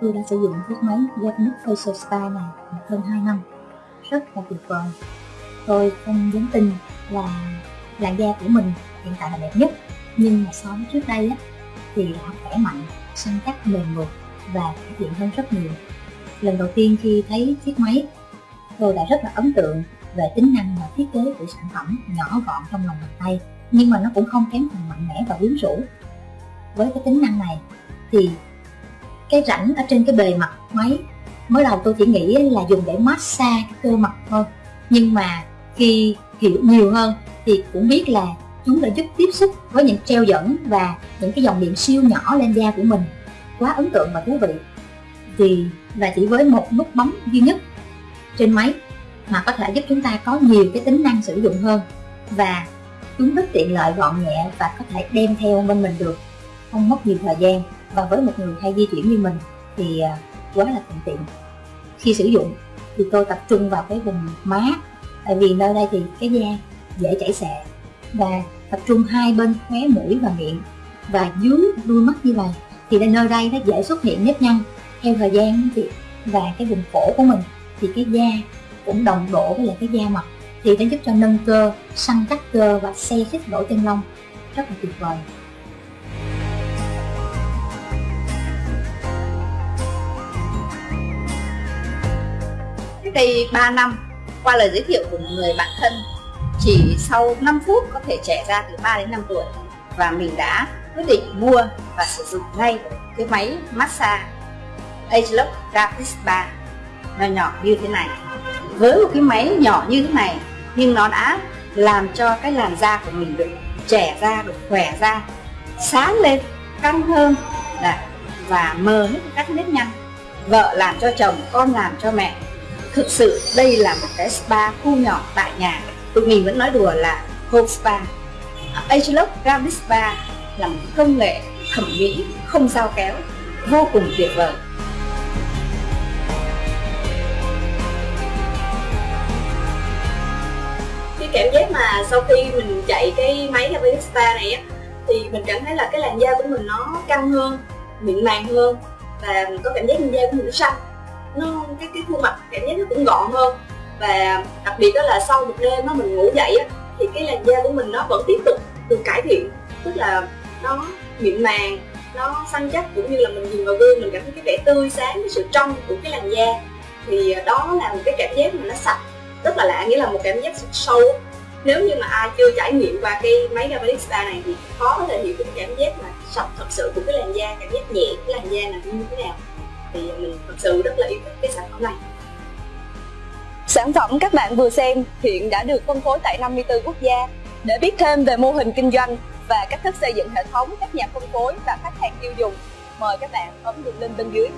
tôi đã sử dụng chiếc máy Japanese Facial Spa này hơn 2 năm. Rất là tuyệt vời. Tôi không dám tin là làn da của mình hiện tại là đẹp nhất nhưng mà so với trước đây á, thì đã khỏe mạnh săn chắc mềm mượt và cải thiện hơn rất nhiều. Lần đầu tiên khi thấy chiếc máy tôi đã rất là ấn tượng về tính năng và thiết kế của sản phẩm nhỏ gọn trong lòng bàn tay, nhưng mà nó cũng không kém phần mạnh mẽ và quyến rũ. Với cái tính năng này thì cái rãnh ở trên cái bề mặt máy, mới đầu tôi chỉ nghĩ là dùng để massage cái cơ mặt thôi, nhưng mà khi hiểu nhiều hơn thì cũng biết là chúng đã giúp tiếp xúc với những treo dẫn và những cái dòng điện siêu nhỏ lên da của mình. Quá ấn tượng và thú vị. Thì và chỉ với một nút bấm duy nhất trên máy mà có thể giúp chúng ta có nhiều cái tính năng sử dụng hơn và chúng rất tiện lợi gọn nhẹ và có thể đem theo bên mình được. Không mất nhiều thời gian và với một người hay di chuyển như mình thì à, quá là thuận tiện. Khi sử dụng thì tôi tập trung vào cái vùng má, tại vì nơi đây thì cái da dễ chảy xệ và tập trung hai bên khóe mũi và miệng và dưới đuôi mắt như vậy thì nơi đây nó dễ xuất hiện nếp nhăn theo thời gian thì, và cái vùng cổ của mình thì cái da cũng đồng độ với lại cái da mặt. Thì nó giúp cho nâng cơ, săn chắc cơ và xe khít lỗ chân lông. Rất là tuyệt vời. Cách đây 3 năm, qua lời giới thiệu của một người bạn thân, chỉ sau 5 phút có thể trẻ ra từ 3 đến 5 tuổi. Và mình đã quyết định mua và sử dụng ngay cái máy massage Agelock Rapid Spa nhỏ nhỏ như thế này. Với một cái máy nhỏ như thế này, nhưng nó đã làm cho cái làn da của mình được trẻ ra, được khỏe ra, sáng lên, căng hơn và mờ hết các nếp nhăn. Vợ làm cho chồng, con làm cho mẹ. Thực sự, đây là một cái spa khu nhỏ tại nhà. Tụi mình vẫn nói đùa là home spa. Agelock Gravity Spa là một công nghệ thẩm mỹ không giao kéo, vô cùng tuyệt vời. Cái cảm giác mà sau khi mình chạy cái máy Gravity Spa này á, thì mình cảm thấy là cái làn da của mình nó căng hơn, mịn màng hơn và mình có cảm giác làn da của mình nó xanh. Nó, cái cái khuôn mặt cảm giác nó cũng gọn hơn và đặc biệt đó là sau một đêm nó mình ngủ dậy á, thì cái làn da của mình nó vẫn tiếp tục được cải thiện, tức là nó mịn màng, nó săn chắc cũng như là mình nhìn vào gương mình cảm thấy cái vẻ tươi sáng, cái sự trong của cái làn da. Thì à, đó là một cái cảm giác mà nó sạch rất là lạ nghĩa là một cảm giác sâu nếu như mà ai chưa trải nghiệm qua cái máy Gabalic Spa này thì khó có thể hiểu cái cảm giác mà sạch thật sự của cái làn da cảm giác nhẹ cái làn da là như thế nào thì mình thật sự rất là yêu thích cái sản phẩm này Sản phẩm các bạn vừa xem hiện đã được phân phối tại 54 quốc gia. Để biết thêm về mô hình kinh doanh và cách thức xây dựng hệ thống các nhà phân phối và khách hàng tiêu dùng, mời các bạn ấn đường link bên dưới.